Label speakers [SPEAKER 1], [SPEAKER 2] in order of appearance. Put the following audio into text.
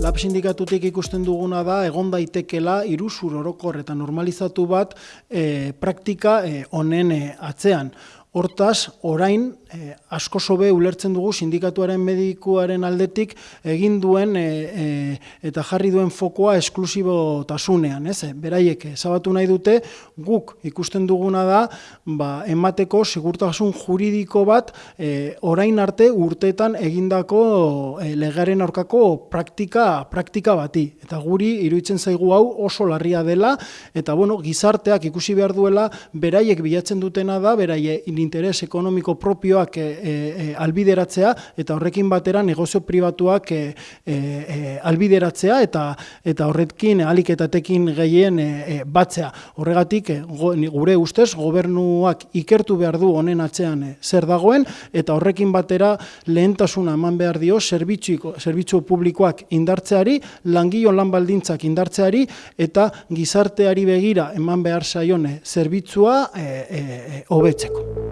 [SPEAKER 1] lab sindikatutik ikusten duguna da egon daitekela iruzur orokor eta normalizatu bat e, praktika e, honen e, atzean. Hortaz, orain, e, asko sobe ulertzen dugu sindikatuaren medikuaren aldetik egin duen e, eta jarri duen fokoa esklusibo tasunean. Ez? Beraiek, zabatu nahi dute, guk ikusten duguna da, ba, emateko segurtasun juridiko bat e, orain arte urteetan egindako e, legaren aurkako praktika, praktika bati. Eta guri, iruditzen zaigu hau oso larria dela, eta bueno, gizarteak ikusi behar duela, beraiek bilatzen dutena da, beraiek interes ekonomiko propioak e, e, albideratzea eta horrekin batera negozio pribatuak e, e, albideratzea eta eta horrekin aliketatekin gehien e, batzea. Horregatik gure ustez gobernuak ikertu behar du honen atzean zer dagoen eta horrekin batera lehentasuna eman behar dio zerbitzu zerbitzu publikoak indartzeari, langilon lan baldintzak indartzeari eta gizarteari begira eman behar saione zerbitzua hobetzeko.